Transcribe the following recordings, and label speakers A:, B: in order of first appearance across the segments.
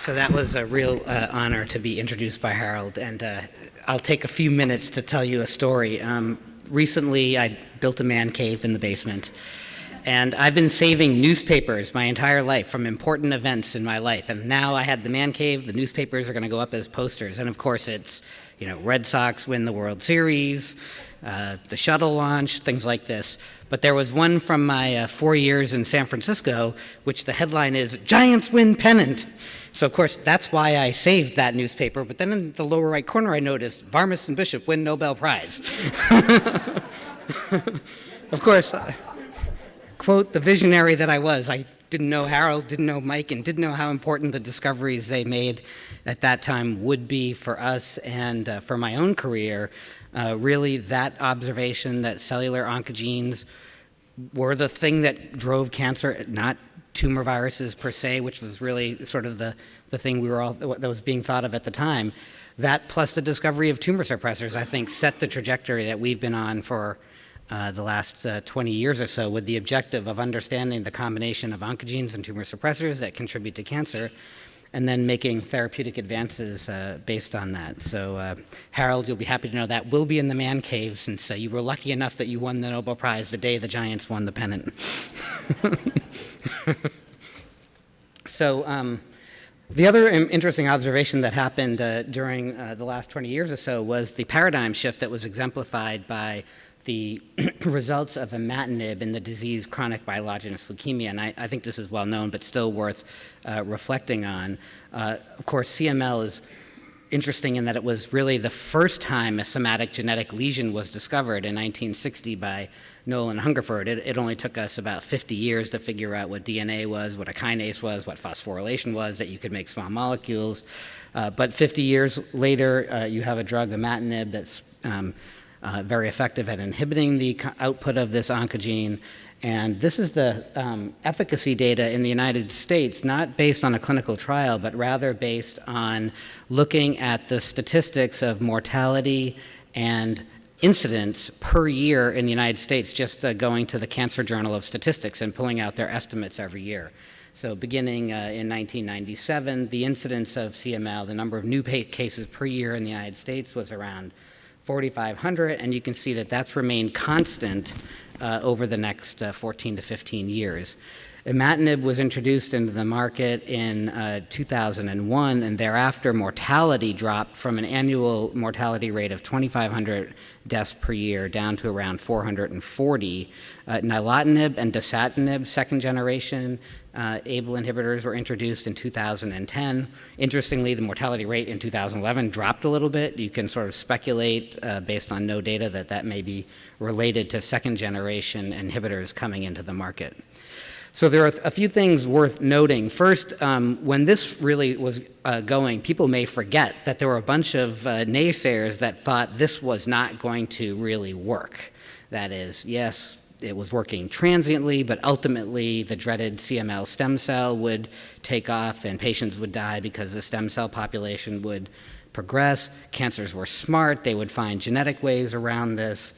A: So that was a real uh, honor to be introduced by Harold, and uh, I'll take a few minutes to tell you a story. Um, recently, I built a man cave in the basement, and I've been saving newspapers my entire life from important events in my life. And now I had the man cave, the newspapers are going to go up as posters. And of course, it's, you know, Red Sox win the World Series, uh, the shuttle launch, things like this. But there was one from my uh, four years in San Francisco, which the headline is Giants Win Pennant. So, of course, that's why I saved that newspaper. But then in the lower right corner, I noticed Varmus and Bishop win Nobel Prize. of course, quote, the visionary that I was, I didn't know Harold, didn't know Mike, and didn't know how important the discoveries they made at that time would be for us and uh, for my own career. Uh, really, that observation that cellular oncogenes were the thing that drove cancer, not tumor viruses per se, which was really sort of the, the thing we were all, that was being thought of at the time. That plus the discovery of tumor suppressors, I think, set the trajectory that we've been on for uh, the last uh, 20 years or so with the objective of understanding the combination of oncogenes and tumor suppressors that contribute to cancer and then making therapeutic advances uh, based on that. So uh, Harold, you'll be happy to know that will be in the man cave since uh, you were lucky enough that you won the Nobel Prize the day the Giants won the pennant. so um, the other interesting observation that happened uh, during uh, the last 20 years or so was the paradigm shift that was exemplified by the results of imatinib in the disease chronic myelogenous leukemia, and I, I think this is well known, but still worth uh, reflecting on. Uh, of course, CML is interesting in that it was really the first time a somatic genetic lesion was discovered in 1960 by Nolan Hungerford. It, it, only took us about 50 years to figure out what DNA was, what a kinase was, what phosphorylation was, that you could make small molecules. Uh, but 50 years later, uh, you have a drug, imatinib, that's um, uh, very effective at inhibiting the output of this oncogene. And this is the um, efficacy data in the United States, not based on a clinical trial, but rather based on looking at the statistics of mortality and incidence per year in the United States, just uh, going to the Cancer Journal of Statistics and pulling out their estimates every year. So beginning uh, in 1997, the incidence of CML, the number of new cases per year in the United States was around 4,500, and you can see that that's remained constant uh, over the next uh, 14 to 15 years. Imatinib was introduced into the market in uh, 2001, and thereafter mortality dropped from an annual mortality rate of 2,500 deaths per year down to around 440. Uh, nilotinib and dasatinib, second generation uh, ABL inhibitors were introduced in 2010. Interestingly, the mortality rate in 2011 dropped a little bit. You can sort of speculate uh, based on no data that that may be related to second generation inhibitors coming into the market. So there are a few things worth noting. First, um, when this really was uh, going, people may forget that there were a bunch of uh, naysayers that thought this was not going to really work. That is, yes, it was working transiently, but ultimately the dreaded CML stem cell would take off and patients would die because the stem cell population would progress. Cancers were smart. They would find genetic ways around this.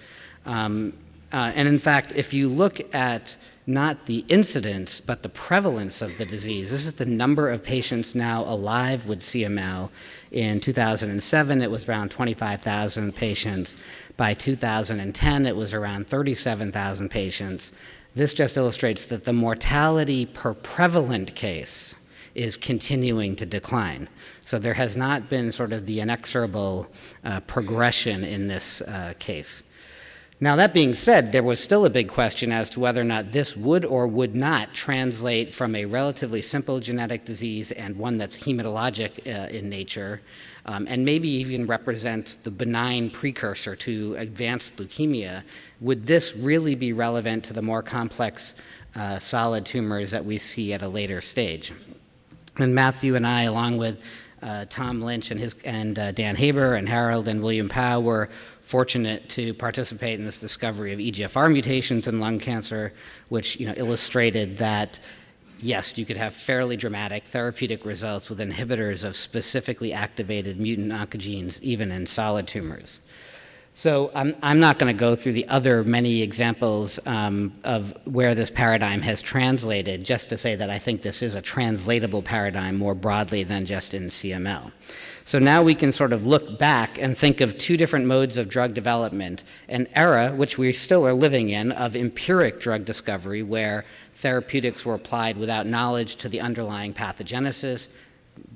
A: Um, uh, and in fact, if you look at not the incidence, but the prevalence of the disease. This is the number of patients now alive with CML. In 2007, it was around 25,000 patients. By 2010, it was around 37,000 patients. This just illustrates that the mortality per prevalent case is continuing to decline. So there has not been sort of the inexorable uh, progression in this uh, case. Now, that being said, there was still a big question as to whether or not this would or would not translate from a relatively simple genetic disease and one that's hematologic uh, in nature um, and maybe even represent the benign precursor to advanced leukemia, would this really be relevant to the more complex uh, solid tumors that we see at a later stage? And Matthew and I, along with uh, Tom Lynch and, his, and uh, Dan Haber and Harold and William Pao were fortunate to participate in this discovery of EGFR mutations in lung cancer, which you know, illustrated that yes, you could have fairly dramatic therapeutic results with inhibitors of specifically activated mutant oncogenes, even in solid tumors. So I'm, I'm not going to go through the other many examples um, of where this paradigm has translated, just to say that I think this is a translatable paradigm more broadly than just in CML. So now we can sort of look back and think of two different modes of drug development, an era, which we still are living in, of empiric drug discovery, where therapeutics were applied without knowledge to the underlying pathogenesis,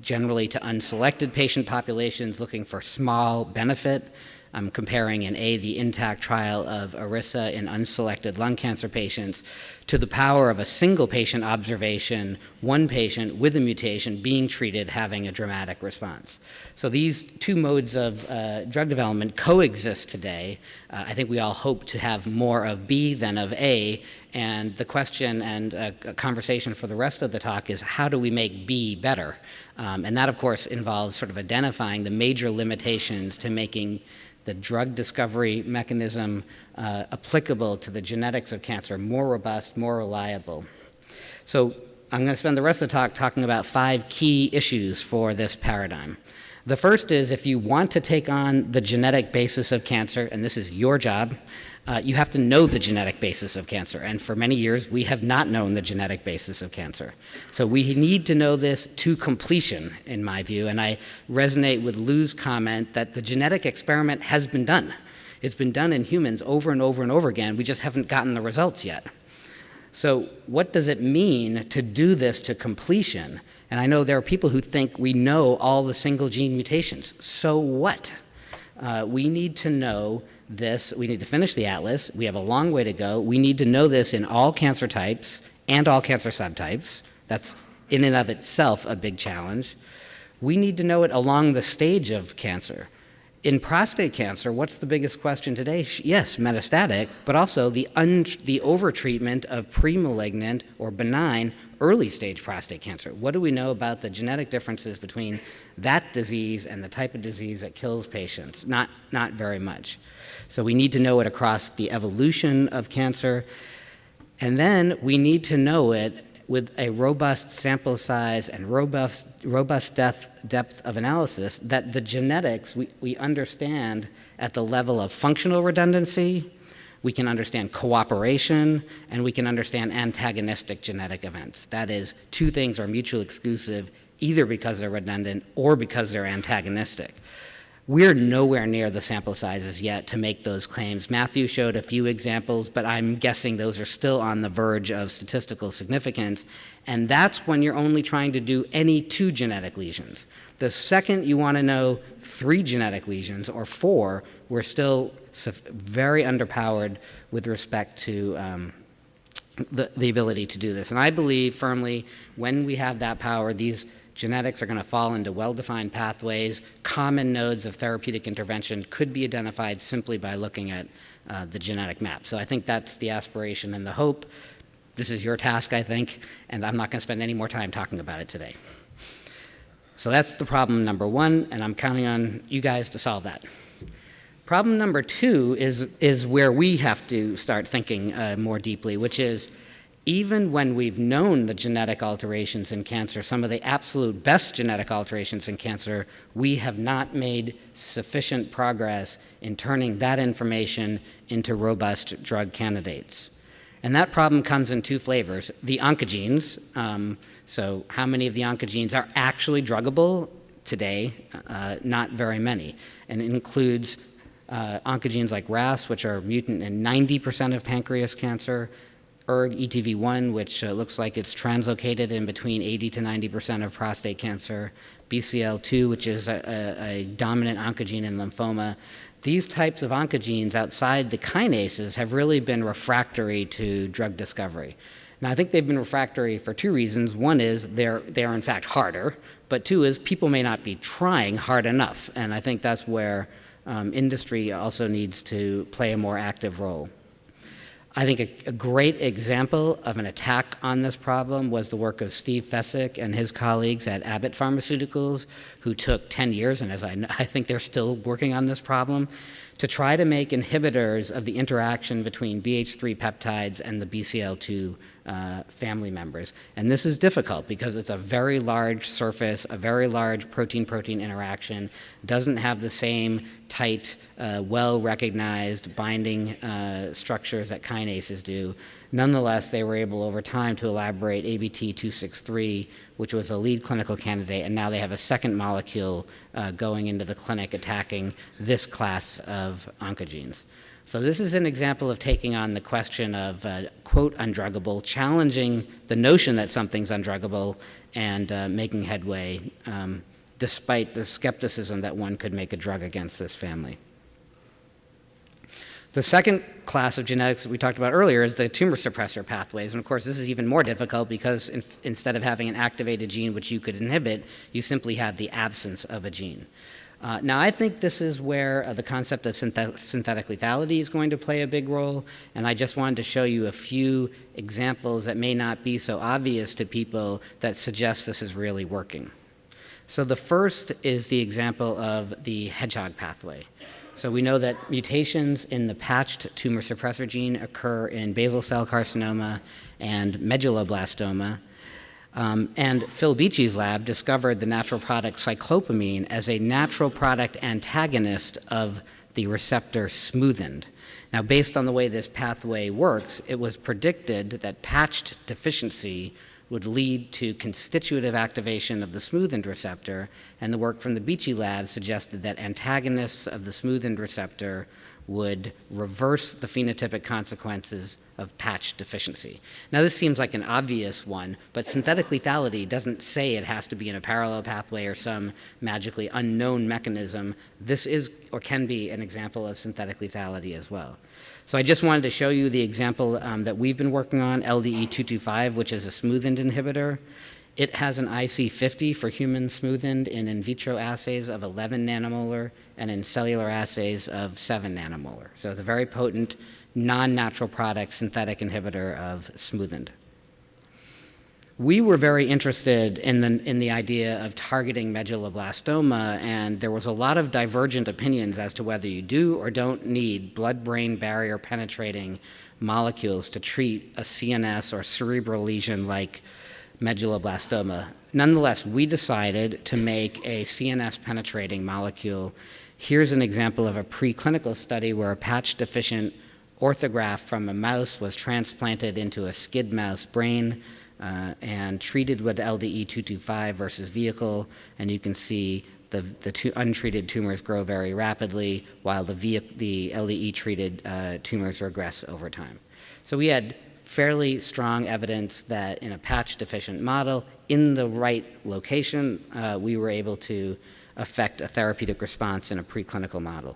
A: generally to unselected patient populations looking for small benefit, I'm comparing in A, the INTACT trial of Iressa in unselected lung cancer patients to the power of a single patient observation, one patient with a mutation being treated having a dramatic response. So these two modes of uh, drug development coexist today. Uh, I think we all hope to have more of B than of A, and the question and uh, a conversation for the rest of the talk is how do we make B better? Um, and that, of course, involves sort of identifying the major limitations to making the drug discovery mechanism uh, applicable to the genetics of cancer more robust, more reliable. So I'm going to spend the rest of the talk talking about five key issues for this paradigm. The first is if you want to take on the genetic basis of cancer, and this is your job, uh, you have to know the genetic basis of cancer. And for many years, we have not known the genetic basis of cancer. So we need to know this to completion, in my view. And I resonate with Lou's comment that the genetic experiment has been done. It's been done in humans over and over and over again. We just haven't gotten the results yet. So what does it mean to do this to completion? And I know there are people who think we know all the single gene mutations. So what? Uh, we need to know this, we need to finish the atlas. We have a long way to go. We need to know this in all cancer types and all cancer subtypes. That's in and of itself a big challenge. We need to know it along the stage of cancer. In prostate cancer, what's the biggest question today? Yes, metastatic, but also the, the overtreatment of premalignant or benign early stage prostate cancer. What do we know about the genetic differences between that disease and the type of disease that kills patients? Not, not very much. So we need to know it across the evolution of cancer. And then we need to know it with a robust sample size and robust, robust depth, depth of analysis that the genetics we, we understand at the level of functional redundancy, we can understand cooperation, and we can understand antagonistic genetic events. That is, two things are mutually exclusive either because they're redundant or because they're antagonistic. We're nowhere near the sample sizes yet to make those claims. Matthew showed a few examples, but I'm guessing those are still on the verge of statistical significance. And that's when you're only trying to do any two genetic lesions. The second you want to know three genetic lesions or four, we're still very underpowered with respect to um, the, the ability to do this. And I believe firmly when we have that power, these genetics are going to fall into well-defined pathways. Common nodes of therapeutic intervention could be identified simply by looking at uh, the genetic map. So I think that's the aspiration and the hope. This is your task, I think, and I'm not going to spend any more time talking about it today. So that's the problem number one, and I'm counting on you guys to solve that. Problem number two is, is where we have to start thinking uh, more deeply, which is even when we've known the genetic alterations in cancer, some of the absolute best genetic alterations in cancer, we have not made sufficient progress in turning that information into robust drug candidates. And that problem comes in two flavors. The oncogenes, um, so how many of the oncogenes are actually druggable today? Uh, not very many. And it includes uh, oncogenes like RAS, which are mutant in 90% of pancreas cancer, ERG ETV1, which uh, looks like it's translocated in between 80 to 90% of prostate cancer, BCL2, which is a, a, a, dominant oncogene in lymphoma. These types of oncogenes outside the kinases have really been refractory to drug discovery. Now, I think they've been refractory for two reasons. One is they're, they are in fact harder, but two is people may not be trying hard enough. And I think that's where um, industry also needs to play a more active role. I think a, a, great example of an attack on this problem was the work of Steve Fesik and his colleagues at Abbott Pharmaceuticals, who took 10 years, and as I, I think they're still working on this problem, to try to make inhibitors of the interaction between BH3 peptides and the BCL2 uh, family members. And this is difficult because it's a very large surface, a very large protein-protein interaction, doesn't have the same tight, uh, well-recognized binding uh, structures that kinases do. Nonetheless, they were able over time to elaborate ABT263, which was a lead clinical candidate, and now they have a second molecule uh, going into the clinic attacking this class of oncogenes. So this is an example of taking on the question of, uh, quote, undruggable, challenging the notion that something's undruggable and uh, making headway um, despite the skepticism that one could make a drug against this family. The second class of genetics that we talked about earlier is the tumor suppressor pathways. And of course, this is even more difficult because in, instead of having an activated gene which you could inhibit, you simply have the absence of a gene. Uh, now, I think this is where uh, the concept of synthet synthetic lethality is going to play a big role, and I just wanted to show you a few examples that may not be so obvious to people that suggest this is really working. So the first is the example of the hedgehog pathway. So we know that mutations in the patched tumor suppressor gene occur in basal cell carcinoma and medulloblastoma, um, and Phil Beachy's lab discovered the natural product cyclopamine as a natural product antagonist of the receptor smoothened. Now, based on the way this pathway works, it was predicted that patched deficiency would lead to constitutive activation of the smoothened receptor, and the work from the Beachy lab suggested that antagonists of the smoothened receptor would reverse the phenotypic consequences of patch deficiency. Now, this seems like an obvious one, but synthetic lethality doesn't say it has to be in a parallel pathway or some magically unknown mechanism. This is or can be an example of synthetic lethality as well. So I just wanted to show you the example um, that we've been working on, LDE225, which is a smoothened inhibitor. It has an IC50 for human smoothened in in vitro assays of 11 nanomolar and in cellular assays of 7 nanomolar. So it's a very potent, non-natural product synthetic inhibitor of smoothened. We were very interested in the, in the idea of targeting medulloblastoma, and there was a lot of divergent opinions as to whether you do or don't need blood-brain barrier penetrating molecules to treat a CNS or cerebral lesion like medulloblastoma. Nonetheless, we decided to make a CNS penetrating molecule. Here's an example of a preclinical study where a patch deficient orthograph from a mouse was transplanted into a SCID mouse brain uh, and treated with LDE225 versus vehicle, and you can see the, the two untreated tumors grow very rapidly while the, the LDE treated uh, tumors regress over time. So we had fairly strong evidence that in a patch deficient model, in the right location, uh, we were able to affect a therapeutic response in a preclinical model.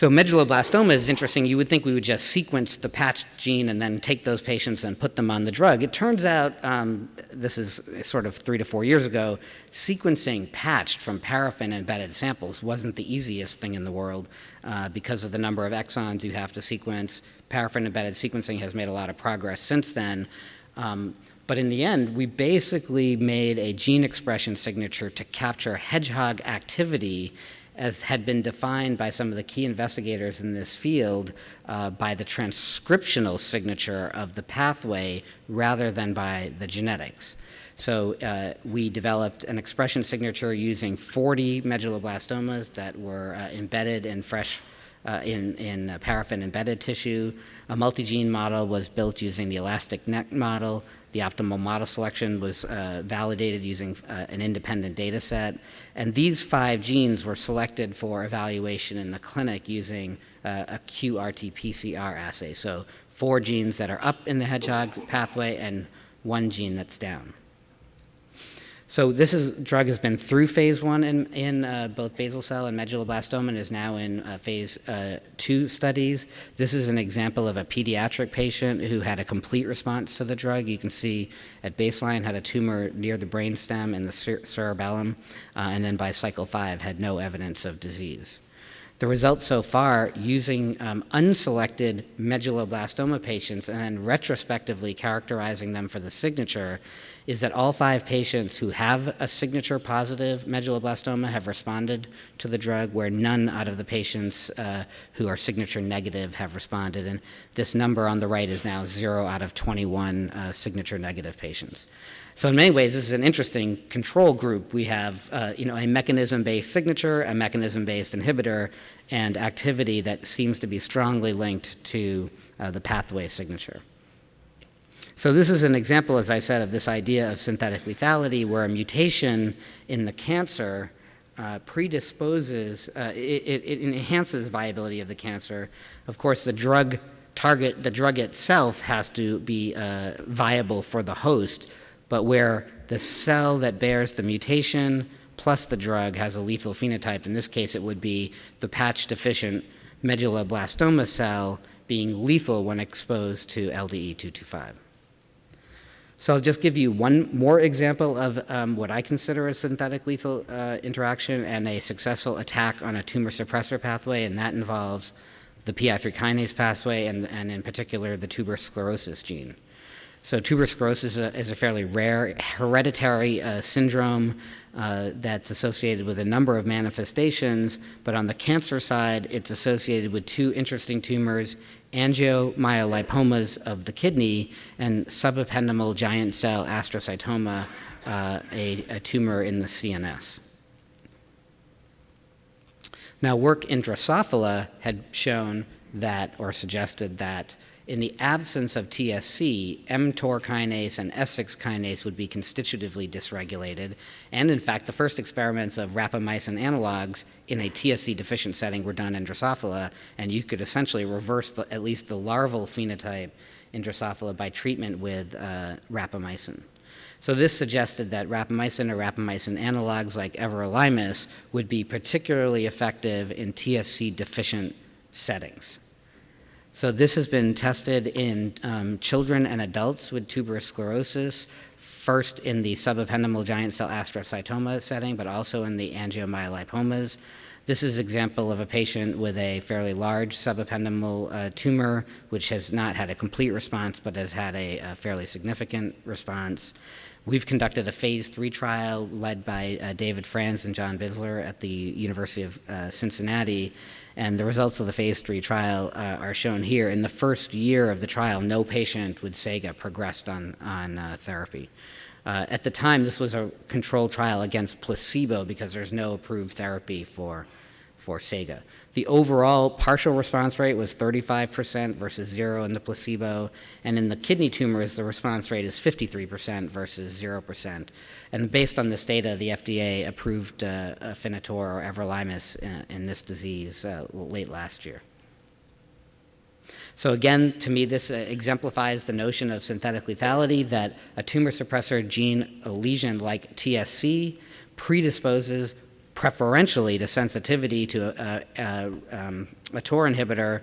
A: So medulloblastoma is interesting. You would think we would just sequence the patched gene and then take those patients and put them on the drug. It turns out, um, this is sort of three to four years ago, sequencing patched from paraffin-embedded samples wasn't the easiest thing in the world uh, because of the number of exons you have to sequence. Paraffin-embedded sequencing has made a lot of progress since then. Um, but in the end, we basically made a gene expression signature to capture hedgehog activity as had been defined by some of the key investigators in this field uh, by the transcriptional signature of the pathway rather than by the genetics. So uh, we developed an expression signature using 40 medulloblastomas that were uh, embedded in fresh uh, in, in uh, paraffin embedded tissue. A multi-gene model was built using the ElasticNet model. The optimal model selection was uh, validated using uh, an independent data set. And these five genes were selected for evaluation in the clinic using uh, a QRT-PCR assay. So four genes that are up in the hedgehog pathway and one gene that's down. So this is, drug has been through phase one in, in uh, both basal cell and medulloblastoma and is now in uh, phase uh, two studies. This is an example of a pediatric patient who had a complete response to the drug. You can see at baseline had a tumor near the brainstem and the cerebellum, uh, and then by cycle five had no evidence of disease. the results so far using um, unselected medulloblastoma patients and then retrospectively characterizing them for the signature is that all five patients who have a signature positive medulloblastoma have responded to the drug, where none out of the patients uh, who are signature negative have responded. And this number on the right is now zero out of 21 uh, signature negative patients. So in many ways, this is an interesting control group. We have, uh, you know, a mechanism-based signature, a mechanism-based inhibitor, and activity that seems to be strongly linked to uh, the pathway signature. So this is an example, as I said, of this idea of synthetic lethality, where a mutation in the cancer uh, predisposes, uh, it, it, enhances viability of the cancer. Of course, the drug target, the drug itself has to be uh, viable for the host, but where the cell that bears the mutation plus the drug has a lethal phenotype, in this case it would be the patch deficient medulloblastoma cell being lethal when exposed to LDE 225. So I'll just give you one more example of um, what I consider a synthetic lethal uh, interaction and a successful attack on a tumor suppressor pathway, and that involves the PI3 kinase pathway and, and in particular the tuberous sclerosis gene. So tuberous sclerosis is a, is a fairly rare hereditary uh, syndrome uh, that's associated with a number of manifestations, but on the cancer side, it's associated with two interesting tumors, angiomyolipomas of the kidney and subependymal giant cell astrocytoma, uh, a, a tumor in the CNS. Now, work in Drosophila had shown that, or suggested that, in the absence of TSC, mTOR kinase and S6 kinase would be constitutively dysregulated. And in fact, the first experiments of rapamycin analogs in a TSC deficient setting were done in Drosophila, and you could essentially reverse the, at least the larval phenotype in Drosophila by treatment with uh, rapamycin. So this suggested that rapamycin or rapamycin analogs like everolimus would be particularly effective in TSC deficient settings. So this has been tested in um, children and adults with tuberous sclerosis, first in the subependymal giant cell astrocytoma setting, but also in the angiomyolipomas. This is an example of a patient with a fairly large subependymal uh, tumor, which has not had a complete response, but has had a, a fairly significant response. We've conducted a phase three trial led by uh, David Franz and John Bissler at the University of uh, Cincinnati, and the results of the phase three trial uh, are shown here. In the first year of the trial, no patient with SEGA progressed on, on uh, therapy. Uh, at the time, this was a controlled trial against placebo because there's no approved therapy for, for SEGA. The overall partial response rate was 35% versus zero in the placebo, and in the kidney tumors, the response rate is 53% versus 0%. And based on this data, the FDA approved uh, Afinitor or everolimus in, in this disease uh, late last year. So again, to me, this uh, exemplifies the notion of synthetic lethality that a tumor suppressor gene lesion like TSC predisposes preferentially to sensitivity to a, a, um, a TOR inhibitor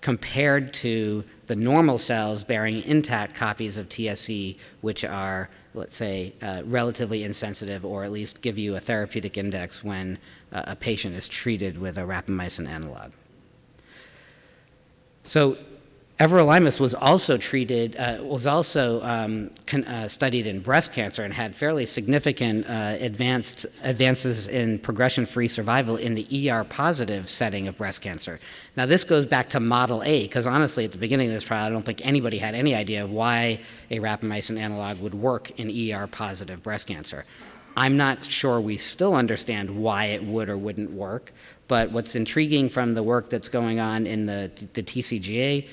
A: compared to the normal cells bearing intact copies of TSC, which are, let's say, uh, relatively insensitive or at least give you a therapeutic index when uh, a patient is treated with a rapamycin analog. So Everolimus was also treated, uh, was also um, con, uh, studied in breast cancer and had fairly significant uh, advanced advances in progression-free survival in the ER positive setting of breast cancer. Now this goes back to Model A, because honestly at the beginning of this trial I don't think anybody had any idea why a rapamycin analog would work in ER positive breast cancer. I'm not sure we still understand why it would or wouldn't work, but what's intriguing from the work that's going on in the, the TCGA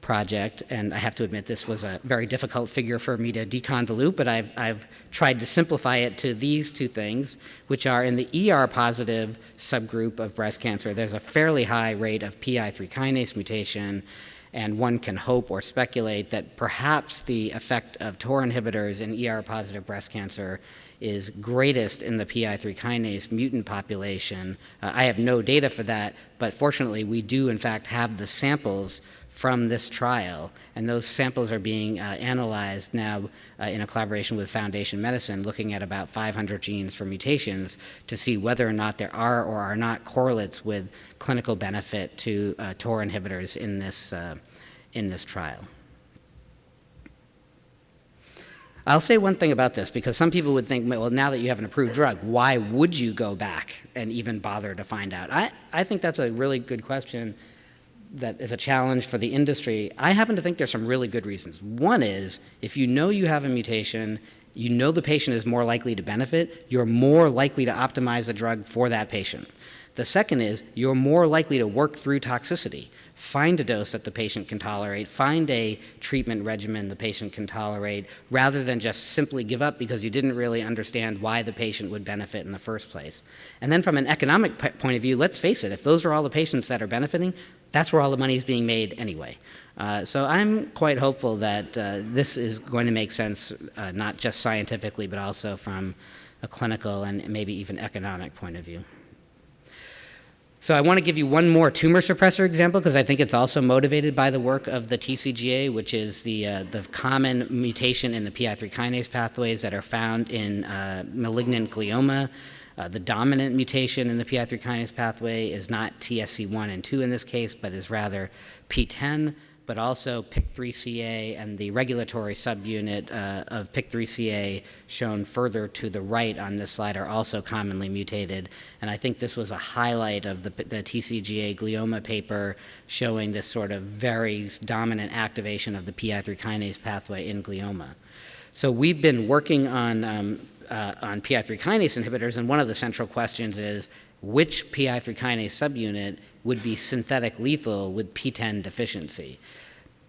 A: project, and I have to admit this was a very difficult figure for me to deconvolute, but I've, I've tried to simplify it to these two things, which are in the ER positive subgroup of breast cancer, there's a fairly high rate of PI3 kinase mutation, and one can hope or speculate that perhaps the effect of TOR inhibitors in ER positive breast cancer is greatest in the PI3 kinase mutant population. Uh, I have no data for that, but fortunately we do in fact have the samples from this trial, and those samples are being uh, analyzed now uh, in a collaboration with Foundation Medicine, looking at about 500 genes for mutations to see whether or not there are or are not correlates with clinical benefit to uh, TOR inhibitors in this, uh, in this trial. I'll say one thing about this because some people would think, well, now that you have an approved drug, why would you go back and even bother to find out? I, I think that's a really good question that is a challenge for the industry. I happen to think there's some really good reasons. One is if you know you have a mutation, you know the patient is more likely to benefit, you're more likely to optimize the drug for that patient. The second is you're more likely to work through toxicity find a dose that the patient can tolerate, find a treatment regimen the patient can tolerate, rather than just simply give up because you didn't really understand why the patient would benefit in the first place. And then from an economic point of view, let's face it, if those are all the patients that are benefiting, that's where all the money is being made anyway. Uh, so I'm quite hopeful that uh, this is going to make sense, uh, not just scientifically, but also from a clinical and maybe even economic point of view. So I want to give you one more tumor suppressor example because I think it's also motivated by the work of the TCGA, which is the, uh, the common mutation in the PI3 kinase pathways that are found in uh, malignant glioma. Uh, the dominant mutation in the PI3 kinase pathway is not TSC1 and 2 in this case, but is rather PTEN, but also PIK3CA and the regulatory subunit uh, of PIK3CA shown further to the right on this slide are also commonly mutated. And I think this was a highlight of the, the TCGA glioma paper showing this sort of very dominant activation of the PI3 kinase pathway in glioma. So we've been working on, um, uh, on PI3 kinase inhibitors, and one of the central questions is which PI3 kinase subunit would be synthetic lethal with PTEN deficiency.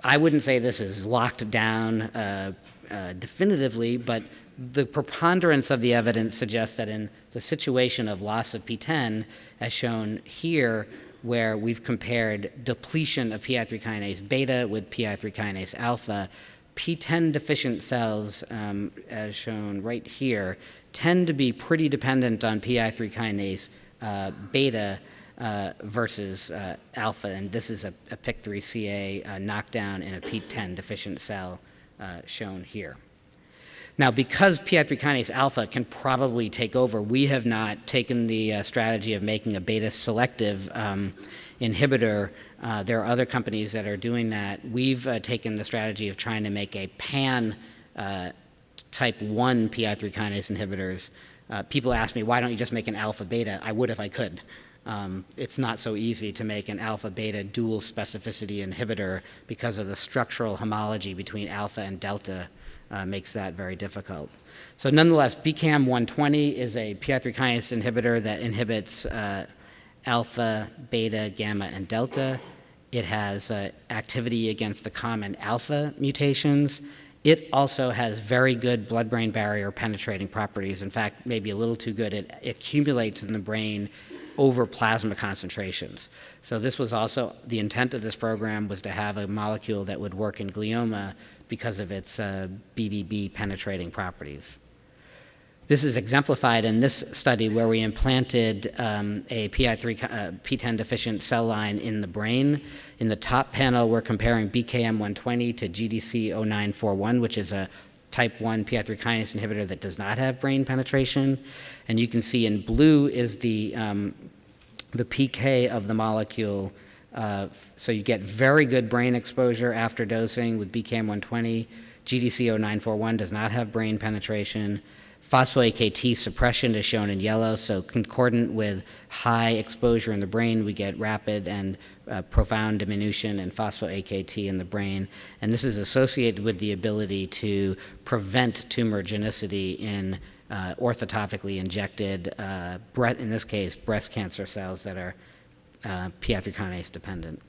A: I wouldn't say this is locked down uh, uh, definitively, but the preponderance of the evidence suggests that in the situation of loss of PTEN, as shown here, where we've compared depletion of PI3 kinase beta with PI3 kinase alpha, PTEN deficient cells, um, as shown right here, tend to be pretty dependent on PI3 kinase uh, beta uh, versus uh, alpha, and this is a, a PIK3CA uh, knockdown in a PTEN deficient cell uh, shown here. Now, because PI3 kinase alpha can probably take over, we have not taken the uh, strategy of making a beta selective um, inhibitor. Uh, there are other companies that are doing that. We've taken the strategy of trying to make a pan type 1 PI3 kinase inhibitors. people ask me, why don't you just make an alpha beta? I would if I could. Um, it's not so easy to make an alpha-beta dual specificity inhibitor because of the structural homology between alpha and delta uh, makes that very difficult. So nonetheless, BKM 120 is a PI3 kinase inhibitor that inhibits uh, alpha, beta, gamma, and delta. It has uh, activity against the common alpha mutations. It also has very good blood-brain barrier penetrating properties. In fact, maybe a little too good. It, accumulates in the brain over plasma concentrations. So this was also, the intent of this program was to have a molecule that would work in glioma because of its uh, BBB penetrating properties. This is exemplified in this study where we implanted um, a PI3 uh, PTEN deficient cell line in the brain. In the top panel, we're comparing BKM120 to GDC0941, which is a type 1 PI3 kinase inhibitor that does not have brain penetration. And you can see in blue is the, um, the PK of the molecule. Uh, so you get very good brain exposure after dosing with BKM120. GDC0941 does not have brain penetration. Phospho-AKT suppression is shown in yellow, so concordant with high exposure in the brain, we get rapid and uh, profound diminution in phospho-AKT in the brain. And this is associated with the ability to prevent tumorigenicity in uh, orthotopically injected, uh, in this case, breast cancer cells that are uh, PI3 kinase dependent.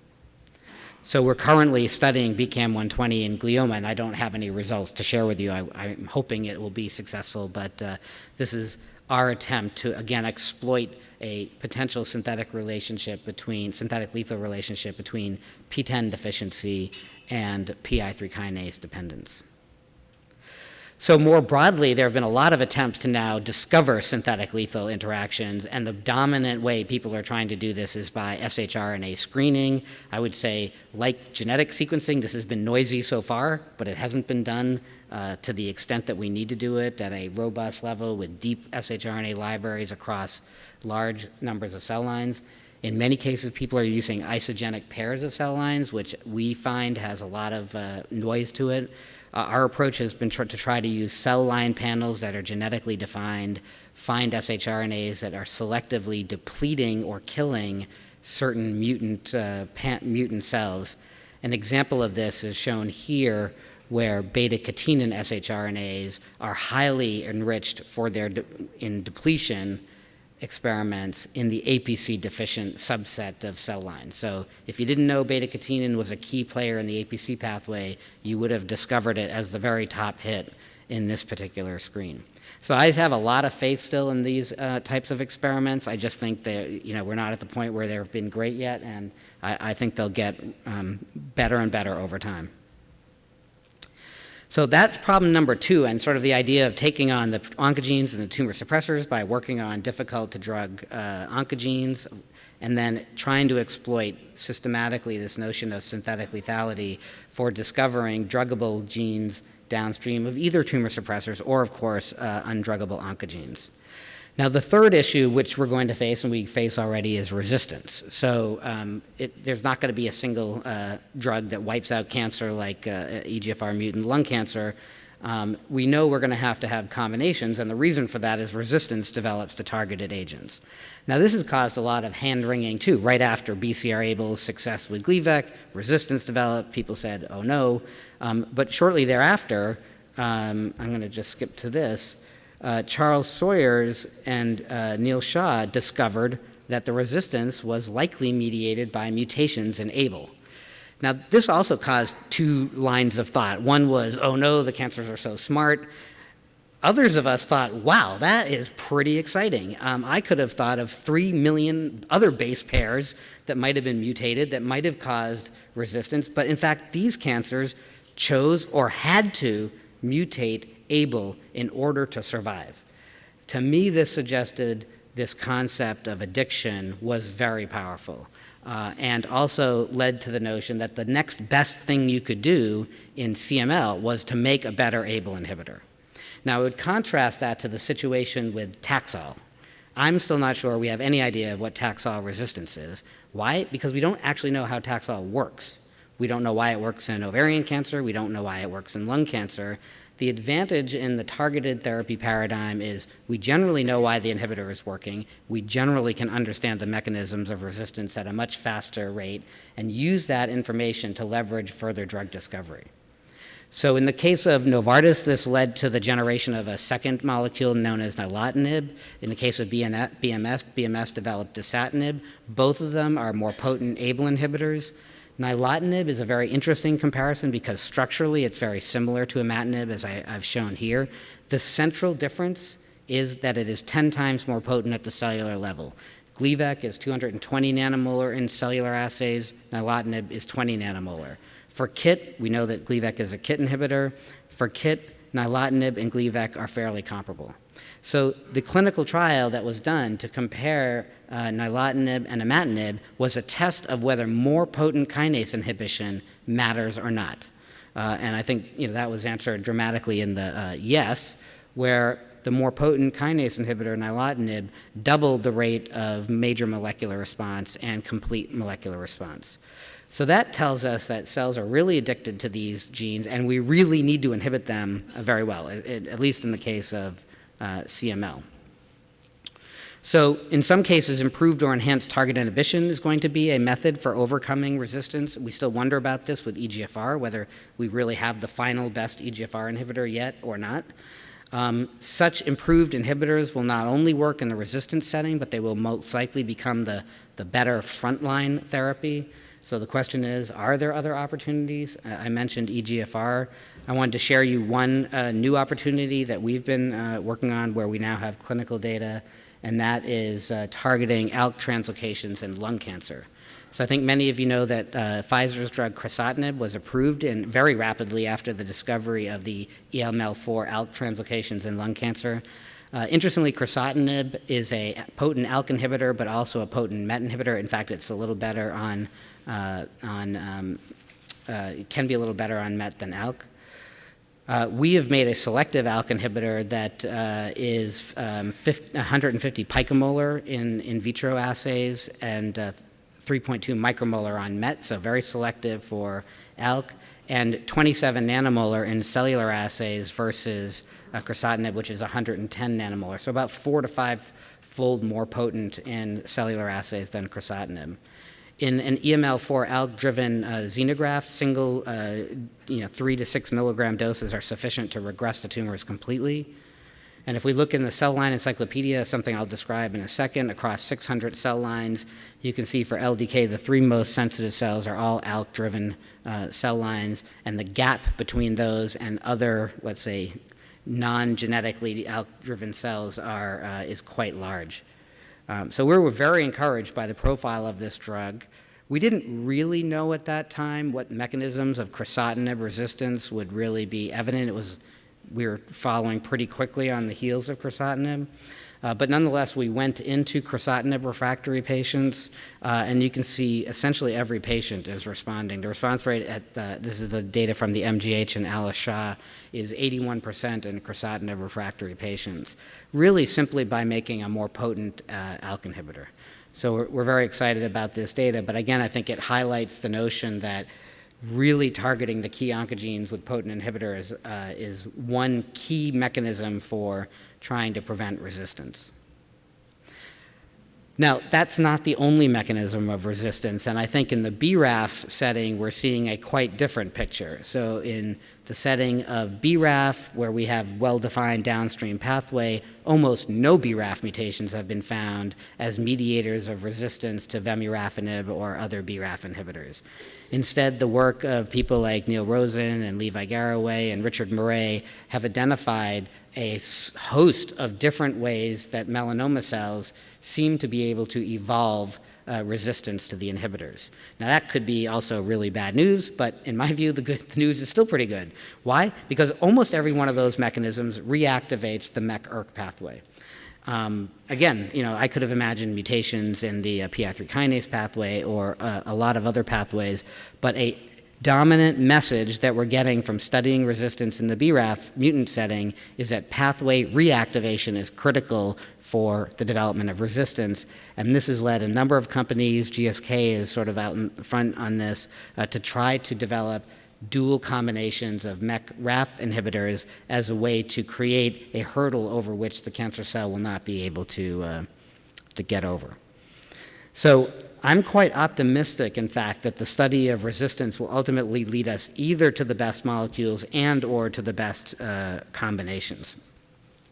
A: So we're currently studying BKM120 in glioma, and I don't have any results to share with you. I, am hoping it will be successful, but uh, this is our attempt to, again, exploit a potential synthetic relationship between, synthetic lethal relationship between PTEN deficiency and PI3 kinase dependence. So more broadly, there have been a lot of attempts to now discover synthetic lethal interactions, and the dominant way people are trying to do this is by shRNA screening. I would say, like genetic sequencing, this has been noisy so far, but it hasn't been done uh, to the extent that we need to do it at a robust level with deep shRNA libraries across large numbers of cell lines. In many cases, people are using isogenic pairs of cell lines, which we find has a lot of uh, noise to it. Uh, our approach has been to try to use cell line panels that are genetically defined, find shRNAs that are selectively depleting or killing certain mutant, uh, mutant cells. An example of this is shown here where beta-catenin shRNAs are highly enriched for their de in depletion experiments in the APC deficient subset of cell lines. So if you didn't know beta-catenin was a key player in the APC pathway, you would have discovered it as the very top hit in this particular screen. So I have a lot of faith still in these uh, types of experiments. I just think that, you know, we're not at the point where they've been great yet, and I, I think they'll get um, better and better over time. So that's problem number two, and sort of the idea of taking on the oncogenes and the tumor suppressors by working on difficult to drug uh, oncogenes, and then trying to exploit systematically this notion of synthetic lethality for discovering druggable genes downstream of either tumor suppressors or, of course, uh, undruggable oncogenes. Now, the third issue which we're going to face, and we face already, is resistance. So um, it, there's not going to be a single uh, drug that wipes out cancer like uh, EGFR mutant lung cancer. Um, we know we're going to have to have combinations, and the reason for that is resistance develops to targeted agents. Now, this has caused a lot of hand-wringing, too. Right after BCR-ABL's success with Gleevec, resistance developed. People said, oh, no. Um, but shortly thereafter, um, I'm going to just skip to this, uh, Charles Sawyers and uh, Neil Shah discovered that the resistance was likely mediated by mutations in ABL. Now, this also caused two lines of thought. One was, oh no, the cancers are so smart. Others of us thought, wow, that is pretty exciting. Um, I could have thought of three million other base pairs that might have been mutated that might have caused resistance, but in fact, these cancers chose or had to mutate ABL in order to survive. To me, this suggested this concept of addiction was very powerful. Uh, and also led to the notion that the next best thing you could do in CML was to make a better ABL inhibitor. Now, I would contrast that to the situation with Taxol. I'm still not sure we have any idea of what Taxol resistance is. Why? Because we don't actually know how Taxol works. We don't know why it works in ovarian cancer. We don't know why it works in lung cancer. The advantage in the targeted therapy paradigm is we generally know why the inhibitor is working. We generally can understand the mechanisms of resistance at a much faster rate and use that information to leverage further drug discovery. So in the case of Novartis, this led to the generation of a second molecule known as nilotinib. In the case of BMS, BMS developed dasatinib. Both of them are more potent ABL inhibitors. Nilotinib is a very interesting comparison because structurally it's very similar to imatinib as I, have shown here. The central difference is that it is 10 times more potent at the cellular level. Gleevec is 220 nanomolar in cellular assays, nilotinib is 20 nanomolar. For KIT, we know that Gleevec is a KIT inhibitor. For KIT, nilotinib and Gleevec are fairly comparable. So the clinical trial that was done to compare uh, nilotinib and imatinib was a test of whether more potent kinase inhibition matters or not. Uh, and I think you know, that was answered dramatically in the uh, yes, where the more potent kinase inhibitor, nilotinib, doubled the rate of major molecular response and complete molecular response. So that tells us that cells are really addicted to these genes, and we really need to inhibit them uh, very well, at least in the case of uh, CML. So in some cases, improved or enhanced target inhibition is going to be a method for overcoming resistance. We still wonder about this with EGFR, whether we really have the final best EGFR inhibitor yet or not. Um, such improved inhibitors will not only work in the resistance setting, but they will most likely become the, the better frontline therapy. So the question is, are there other opportunities? I mentioned EGFR. I wanted to share you one uh, new opportunity that we've been uh, working on where we now have clinical data, and that is uh, targeting ALK translocations in lung cancer. So I think many of you know that uh, Pfizer's drug crizotinib was approved and very rapidly after the discovery of the EML4 ALK translocations in lung cancer. Uh, interestingly, crizotinib is a potent ALK inhibitor, but also a potent MET inhibitor. In fact, it's a little better on, on um, uh, can be a little better on MET than ALK. Uh, we have made a selective ALK inhibitor that uh, is um, 50, 150 picomolar in in vitro assays and uh, 3.2 micromolar on MET, so very selective for ALK, and 27 nanomolar in cellular assays versus uh, crizotinib, which is 110 nanomolar, so about four to five fold more potent in cellular assays than crizotinib. In an EML4 ALK-driven uh, xenograft, single, uh, you know, three to six milligram doses are sufficient to regress the tumors completely. And if we look in the cell line encyclopedia, something I'll describe in a second, across 600 cell lines, you can see for LDK, the three most sensitive cells are all ALK-driven uh, cell lines, and the gap between those and other, let's say, non-genetically ALK-driven cells are, uh, is quite large. Um, so we were very encouraged by the profile of this drug. We didn't really know at that time what mechanisms of crizotinib resistance would really be evident. It was we were following pretty quickly on the heels of crizotinib. Uh, but nonetheless, we went into crizotinib refractory patients, uh, and you can see essentially every patient is responding. The response rate at, uh, this is the data from the MGH and Alice Shah, is 81% in crizotinib refractory patients, really simply by making a more potent uh, ALK inhibitor. So we're, we're very excited about this data, but again, I think it highlights the notion that really targeting the key oncogenes with potent inhibitors uh, is one key mechanism for trying to prevent resistance. Now, that's not the only mechanism of resistance, and I think in the BRAF setting, we're seeing a quite different picture. So in the setting of BRAF, where we have well-defined downstream pathway, almost no BRAF mutations have been found as mediators of resistance to vemurafenib or other BRAF inhibitors. Instead, the work of people like Neil Rosen and Levi Garraway and Richard Murray have identified a host of different ways that melanoma cells seem to be able to evolve uh, resistance to the inhibitors. Now that could be also really bad news, but in my view, the good news is still pretty good. Why? Because almost every one of those mechanisms reactivates the MEK-ERK pathway. Um, again, you know, I could have imagined mutations in the uh, PI3 kinase pathway or uh, a lot of other pathways, but a dominant message that we're getting from studying resistance in the BRAF mutant setting is that pathway reactivation is critical for the development of resistance. And this has led a number of companies, GSK is sort of out in front on this, uh, to try to develop dual combinations of MEK-RAF inhibitors as a way to create a hurdle over which the cancer cell will not be able to, uh, to get over. So I'm quite optimistic, in fact, that the study of resistance will ultimately lead us either to the best molecules and or to the best uh, combinations.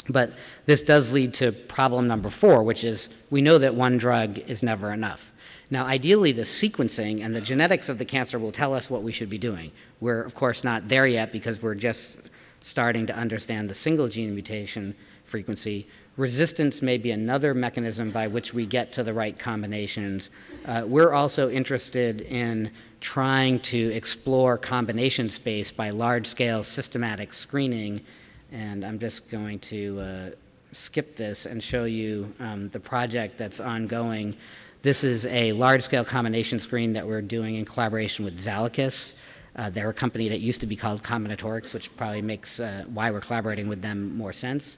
A: But this does lead to problem number four, which is we know that one drug is never enough. Now, ideally, the sequencing and the genetics of the cancer will tell us what we should be doing. We're, of course, not there yet because we're just starting to understand the single gene mutation frequency. Resistance may be another mechanism by which we get to the right combinations. Uh, we're also interested in trying to explore combination space by large-scale systematic screening and I'm just going to uh, skip this and show you um, the project that's ongoing. This is a large-scale combination screen that we're doing in collaboration with Zalakis. Uh, they're a company that used to be called Combinatorics, which probably makes uh, why we're collaborating with them more sense.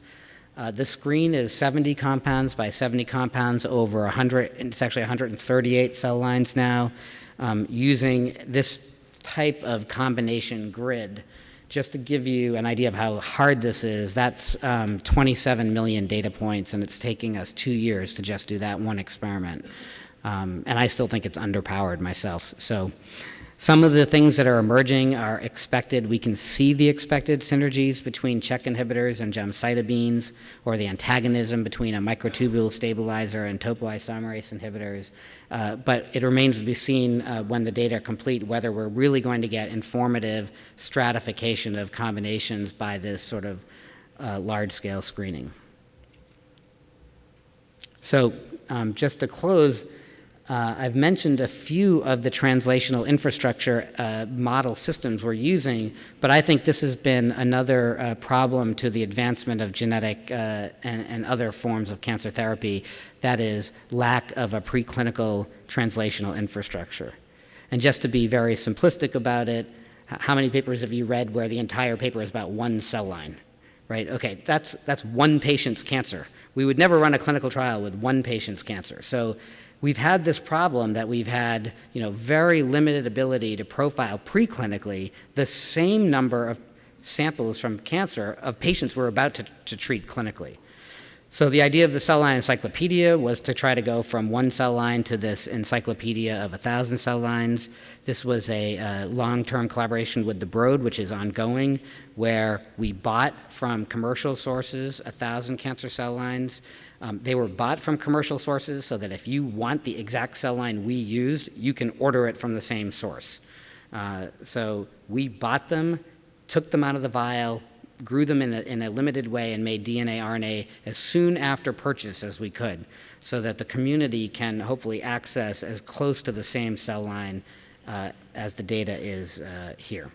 A: Uh, the screen is 70 compounds by 70 compounds over 100, it's actually 138 cell lines now, um, using this type of combination grid just to give you an idea of how hard this is, that's um, 27 million data points, and it's taking us two years to just do that one experiment. Um, and I still think it's underpowered myself. So some of the things that are emerging are expected. We can see the expected synergies between check inhibitors and gemcitabines, or the antagonism between a microtubule stabilizer and topoisomerase inhibitors. Uh, but it remains to be seen uh, when the data are complete whether we're really going to get informative stratification of combinations by this sort of uh, large-scale screening. So um, just to close, Uh, I've mentioned a few of the translational infrastructure uh, model systems we're using, but I think this has been another uh, problem to the advancement of genetic uh, and, and, other forms of cancer therapy, that is lack of a preclinical translational infrastructure. And just to be very simplistic about it, how many papers have you read where the entire paper is about one cell line? Right? Okay, that's, that's one patient's cancer. We would never run a clinical trial with one patient's cancer. So we've had this problem that we've had you know, very limited ability to profile preclinically the same number of samples from cancer of patients we're about to, to treat clinically. So the idea of the cell line encyclopedia was to try to go from one cell line to this encyclopedia of a thousand cell lines. This was a uh, long-term collaboration with the Broad, which is ongoing, where we bought from commercial sources a thousand cancer cell lines. Um, they were bought from commercial sources so that if you want the exact cell line we used, you can order it from the same source. Uh, so we bought them, took them out of the vial, grew them in a, in a limited way and made DNA, RNA as soon after purchase as we could so that the community can hopefully access as close to the same cell line uh, as the data is uh, here.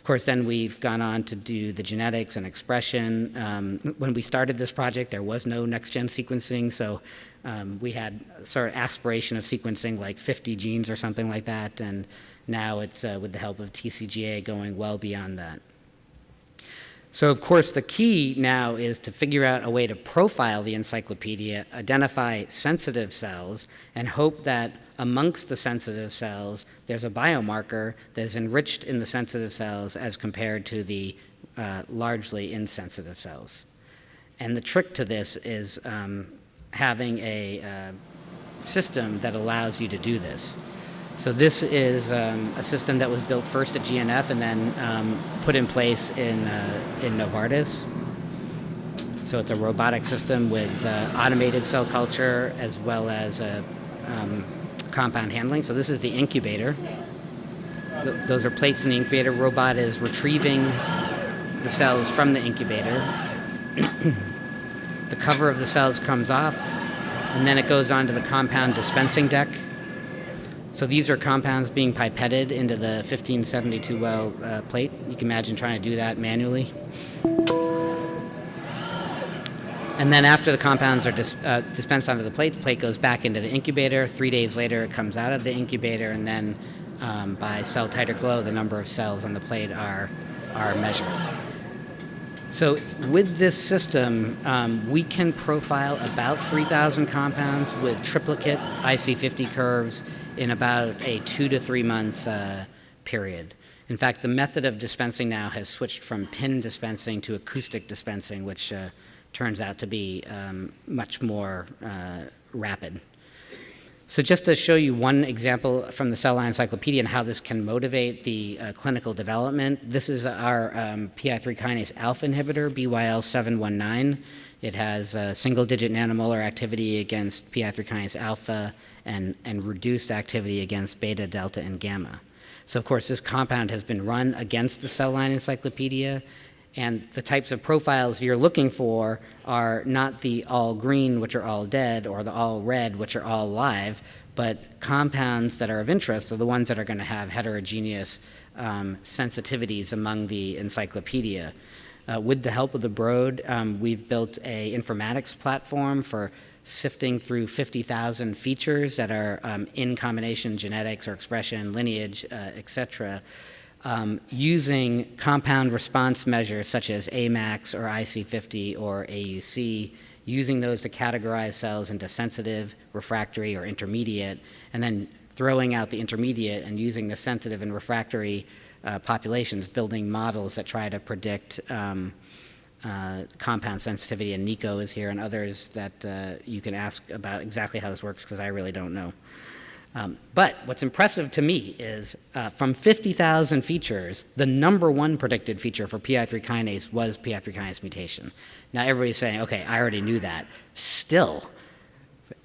A: Of course, then we've gone on to do the genetics and expression. Um, when we started this project, there was no next-gen sequencing, so um, we had sort of aspiration of sequencing like 50 genes or something like that, and now it's uh, with the help of TCGA going well beyond that. So of course the key now is to figure out a way to profile the encyclopedia, identify sensitive cells, and hope that amongst the sensitive cells, there's a biomarker that is enriched in the sensitive cells as compared to the uh, largely insensitive cells. And the trick to this is um, having a uh, system that allows you to do this. So this is um, a system that was built first at GNF and then um, put in place in, uh, in Novartis. So it's a robotic system with uh, automated cell culture as well as a um, compound handling. So this is the incubator. Th those are plates in the incubator. Robot is retrieving the cells from the incubator. the cover of the cells comes off, and then it goes onto the compound dispensing deck. So these are compounds being pipetted into the 1572 well uh, plate. You can imagine trying to do that manually. And then after the compounds are uh, dispensed onto the plate, the plate goes back into the incubator. Three days later, it comes out of the incubator, and then um, by cell titer glow, the number of cells on the plate are, are measured. So with this system, um, we can profile about 3,000 compounds with triplicate IC50 curves in about a two to three month uh, period. In fact, the method of dispensing now has switched from pin dispensing to acoustic dispensing, which uh, turns out to be um, much more uh, rapid. So just to show you one example from the Cell Line Encyclopedia and how this can motivate the uh, clinical development, this is our um, PI3 kinase alpha inhibitor, BYL719. It has single-digit nanomolar activity against PI3 kinase alpha and, and reduced activity against beta, delta, and gamma. So of course, this compound has been run against the Cell Line Encyclopedia, and the types of profiles you're looking for are not the all green, which are all dead, or the all red, which are all live, but compounds that are of interest are the ones that are going to have heterogeneous um, sensitivities among the encyclopedia. Uh, with the help of the Broad, um, we've built a informatics platform for sifting through 50,000 features that are um, in combination genetics or expression, lineage, uh, et cetera, um, using compound response measures such as AMAX or IC50 or AUC, using those to categorize cells into sensitive, refractory, or intermediate, and then throwing out the intermediate and using the sensitive and refractory uh, populations, building models that try to predict um, uh, compound sensitivity. And Nico is here and others that uh, you can ask about exactly how this works because I really don't know. Um, but what's impressive to me is uh, from 50,000 features, the number one predicted feature for PI3 kinase was PI3 kinase mutation. Now everybody's saying, okay, I already knew that. Still,